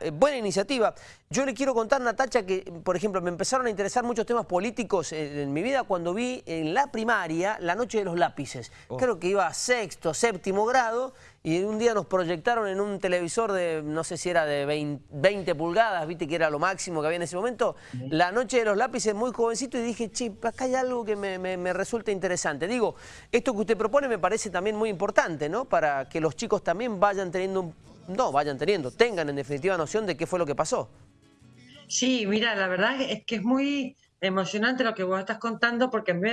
Eh, buena iniciativa. Yo le quiero contar, Natacha, que, por ejemplo, me empezaron a interesar muchos temas políticos en, mi vida cuando vi en la primaria La Noche de los Lápices. Oh. Creo que iba a sexto, séptimo grado y un día nos proyectaron en un televisor de, no sé si era de 20, pulgadas, viste que era lo máximo que había en ese momento, La Noche de los Lápices, muy jovencito, y dije, che, acá hay algo que me, me resulta interesante. Digo, esto que usted propone me parece también muy importante, ¿no? Para que los chicos también vayan teniendo un no vayan teniendo, tengan en definitiva noción de qué fue lo que pasó. Sí, mira, la verdad es que es muy emocionante lo que vos estás contando porque a mí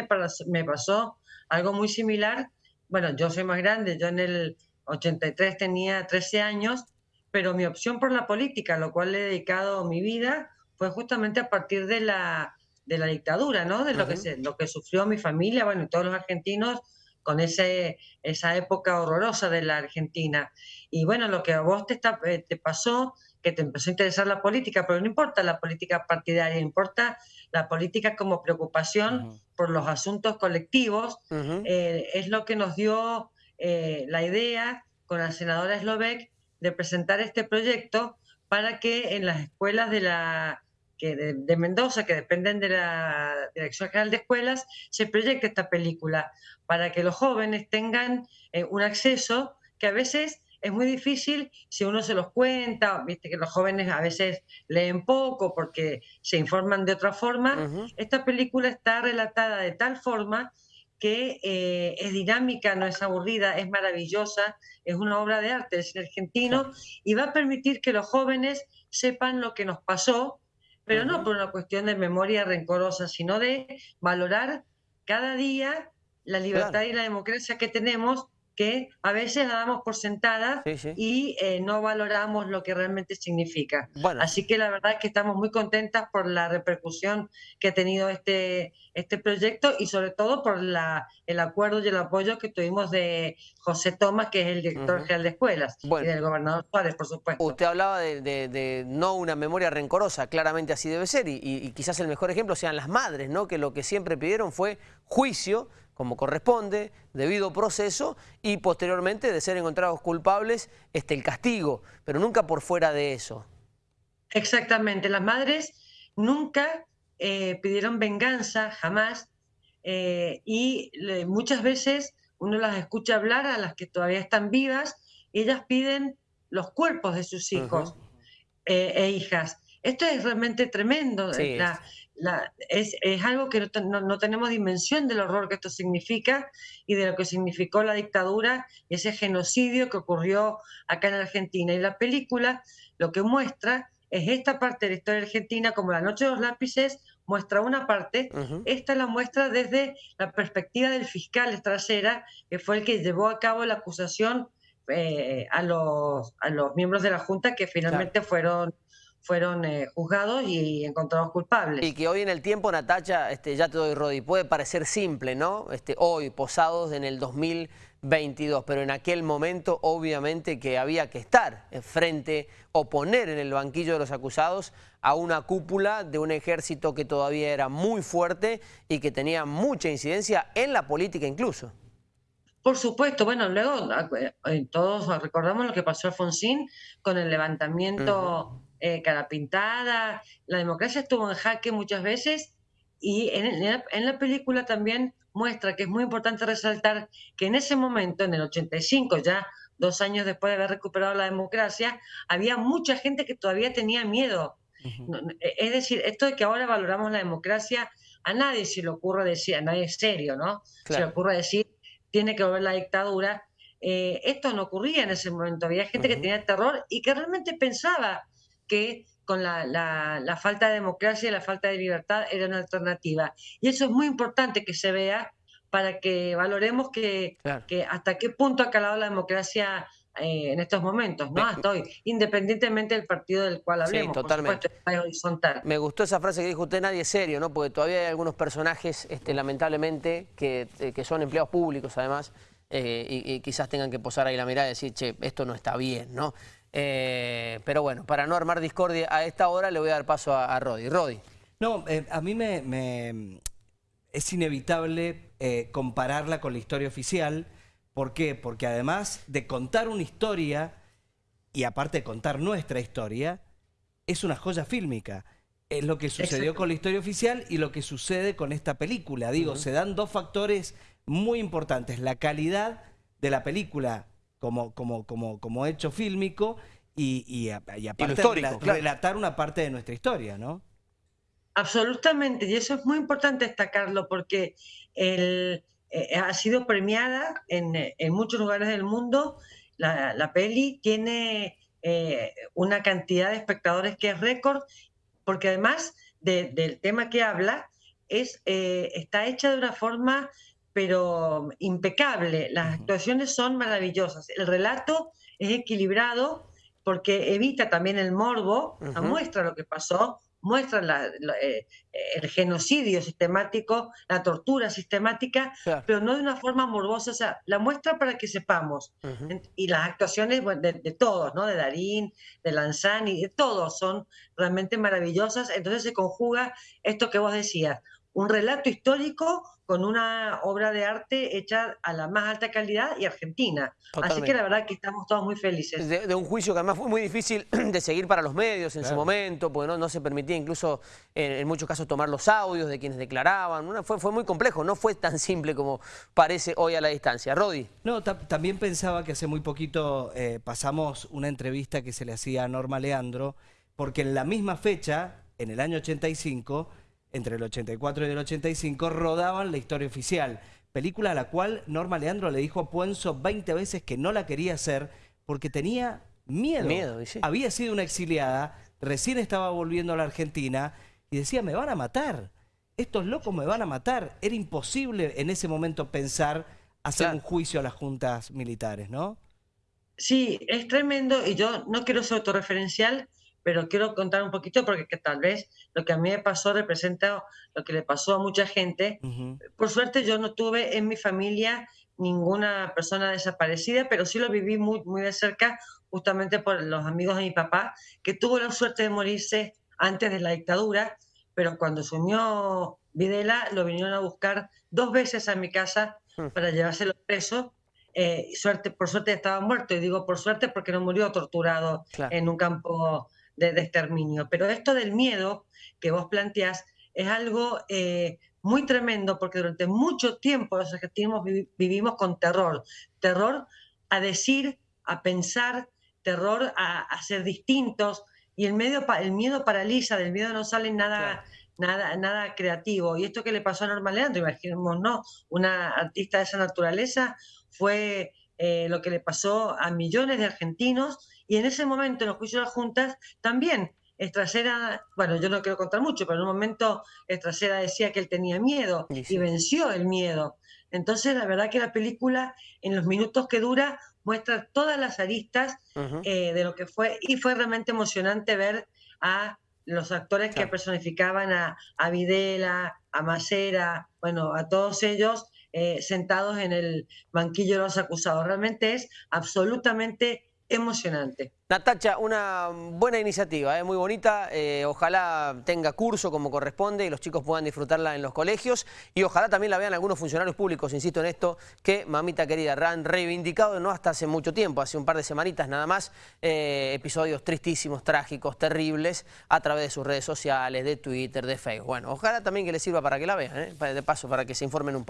me pasó algo muy similar. Bueno, yo soy más grande, yo en el 83 tenía 13 años, pero mi opción por la política, lo cual le he dedicado mi vida, fue justamente a partir de la, de la dictadura, ¿no? De lo, que se, lo que sufrió mi familia, bueno, y todos los argentinos con ese, esa época horrorosa de la Argentina. Y bueno, lo que a vos te, está, eh, te pasó, que te empezó a interesar la política, pero no importa la política partidaria, importa la política como preocupación por los asuntos colectivos, eh, es lo que nos dio eh, la idea con la senadora Slovek de presentar este proyecto para que en las escuelas de la que de, Mendoza, que dependen de la Dirección General de Escuelas, se proyecte esta película para que los jóvenes tengan eh, un acceso que a veces es muy difícil si uno se los cuenta, viste que los jóvenes a veces leen poco porque se informan de otra forma. Esta película está relatada de tal forma que eh, es dinámica, no es aburrida, es maravillosa, es una obra de arte, es argentino y va a permitir que los jóvenes sepan lo que nos pasó pero no por una cuestión de memoria rencorosa, sino de valorar cada día la libertad y la democracia que tenemos que a veces la damos por sentada y eh, no valoramos lo que realmente significa. Así que la verdad es que estamos muy contentas por la repercusión que ha tenido este, este proyecto y sobre todo por la, el acuerdo y el apoyo que tuvimos de José Tomás, que es el director general de escuelas, y del gobernador Suárez, por supuesto. Usted hablaba de, no una memoria rencorosa, claramente así debe ser, y, y quizás el mejor ejemplo sean las madres, ¿no? que lo que siempre pidieron fue juicio como corresponde, debido proceso y posteriormente de ser encontrados culpables este, el castigo, pero nunca por fuera de eso. Exactamente, las madres nunca eh, pidieron venganza, jamás, eh, y muchas veces uno las escucha hablar a las que todavía están vivas y ellas piden los cuerpos de sus hijos eh, e hijas. Esto es realmente tremendo. es, algo que no, tenemos dimensión del horror que esto significa y de lo que significó la dictadura y ese genocidio que ocurrió acá en Argentina. Y la película lo que muestra es esta parte de la historia argentina, como La Noche de los Lápices muestra una parte, esta la muestra desde la perspectiva del fiscal trasera, que fue el que llevó a cabo la acusación eh, a, los, a los miembros de la Junta que finalmente fueron fueron eh, juzgados y encontrados culpables. Y que hoy en el tiempo, Natacha, este, ya te doy Rodi, puede parecer simple, ¿no? Este, hoy, posados en el 2022, pero en aquel momento obviamente que había que estar frente o poner en el banquillo de los acusados a una cúpula de un ejército que todavía era muy fuerte y que tenía mucha incidencia en la política incluso. Por supuesto, bueno, luego eh, todos recordamos lo que pasó a Alfonsín con el levantamiento eh, cara pintada. La democracia estuvo en jaque muchas veces y en, la película también muestra que es muy importante resaltar que en ese momento, en el 85, ya dos años después de haber recuperado la democracia, había mucha gente que todavía tenía miedo. Es decir, esto de que ahora valoramos la democracia, a nadie se le ocurre decir, a nadie es serio, ¿no? Se le ocurre decir, tiene que volver la dictadura. Eh, esto no ocurría en ese momento, había gente que tenía terror y que realmente pensaba que con la, falta de democracia y la falta de libertad era una alternativa. Y eso es muy importante que se vea para que valoremos que, que hasta qué punto ha calado la democracia eh, en estos momentos, ¿no? Hasta hoy, independientemente del partido del cual hablemos. Sí, totalmente. horizontal. Me gustó esa frase que dijo usted, nadie es serio, ¿no? Porque todavía hay algunos personajes, este, lamentablemente, que, eh, que son empleados públicos, además, eh, y, y, quizás tengan que posar ahí la mirada y decir, che, esto no está bien, ¿no? Eh, pero bueno, para no armar discordia a esta hora le voy a dar paso a, a Rodi. Rodi. No, eh, a mí me, es inevitable eh, compararla con la historia oficial. ¿Por qué? Porque además de contar una historia, y aparte de contar nuestra historia, es una joya fílmica. Es lo que sucedió con la historia oficial y lo que sucede con esta película. Digo, se dan dos factores muy importantes. La calidad de la película como, como, como, como hecho fílmico y, y, aparte relatar una parte de nuestra historia, ¿no? Absolutamente, y eso es muy importante destacarlo porque el, eh, ha sido premiada en, en, muchos lugares del mundo. La, la peli tiene eh, una cantidad de espectadores que es récord, porque además del tema que habla, es, eh, está hecha de una forma pero impecable. Las actuaciones son maravillosas. El relato es equilibrado porque evita también el morbo, muestra lo que pasó, muestra eh, el genocidio sistemático, la tortura sistemática, pero no de una forma morbosa, o sea, la muestra para que sepamos. Y las actuaciones de, de, todos, ¿no? De Darín, de Lanzani, de todos son realmente maravillosas. Entonces se conjuga esto que vos decías, un relato histórico con una obra de arte hecha a la más alta calidad y argentina. Así que la verdad que estamos todos muy felices. De, un juicio que además fue muy difícil de seguir para los medios en su momento, porque no, no se permitía incluso en, muchos casos tomar los audios de quienes declaraban. fue, fue muy complejo, no fue tan simple como parece hoy a la distancia. Rodi. No, también pensaba que hace muy poquito eh, pasamos una entrevista que se le hacía a Norma Leandro, porque en la misma fecha, en el año 85 entre el 84 y el 85, rodaban La Historia Oficial, película a la cual Norma Leandro le dijo a Puenzo 20 veces que no la quería hacer porque tenía miedo. miedo Había sido una exiliada, recién estaba volviendo a la Argentina y decía, me van a matar, estos locos me van a matar. Era imposible en ese momento pensar hacer un juicio a las juntas militares, ¿no? Sí, es tremendo y yo no quiero ser autorreferencial, pero quiero contar un poquito porque que tal vez lo que a mí me pasó representa lo que le pasó a mucha gente. Por suerte yo no tuve en mi familia ninguna persona desaparecida, pero sí lo viví muy, muy de cerca justamente por los amigos de mi papá, que tuvo la suerte de morirse antes de la dictadura, pero cuando sumió Videla lo vinieron a buscar dos veces a mi casa hmm. para llevárselo preso. Eh, suerte, por suerte estaba muerto, y digo por suerte porque no murió torturado en un campo de, exterminio. Pero esto del miedo que vos planteás es algo eh, muy tremendo porque durante mucho tiempo los argentinos vivimos con terror. Terror a decir, a pensar, terror a, ser distintos y el, medio, el miedo paraliza, del miedo no sale nada... Nada, nada creativo. Y esto que le pasó a Norma Leandro, imaginemos, ¿no? Una artista de esa naturaleza fue eh, lo que le pasó a millones de argentinos y en ese momento en los juicios de las juntas también Estrasera, bueno, yo no quiero contar mucho, pero en un momento Estrasera decía que él tenía miedo y, venció el miedo. Entonces, la verdad que la película, en los minutos que dura, muestra todas las aristas eh, de lo que fue y fue realmente emocionante ver a los actores que personificaban a, a Videla, a Macera, bueno, a todos ellos eh, sentados en el banquillo de los acusados. Realmente es absolutamente emocionante. Natacha, una buena iniciativa, ¿eh? muy bonita, eh, ojalá tenga curso como corresponde y los chicos puedan disfrutarla en los colegios y ojalá también la vean algunos funcionarios públicos, insisto en esto, que mamita querida, han reivindicado no hasta hace mucho tiempo, hace un par de semanitas nada más, eh, episodios tristísimos, trágicos, terribles, a través de sus redes sociales, de Twitter, de Facebook. Bueno, ojalá también que les sirva para que la vean, de paso, para que se informen un poco.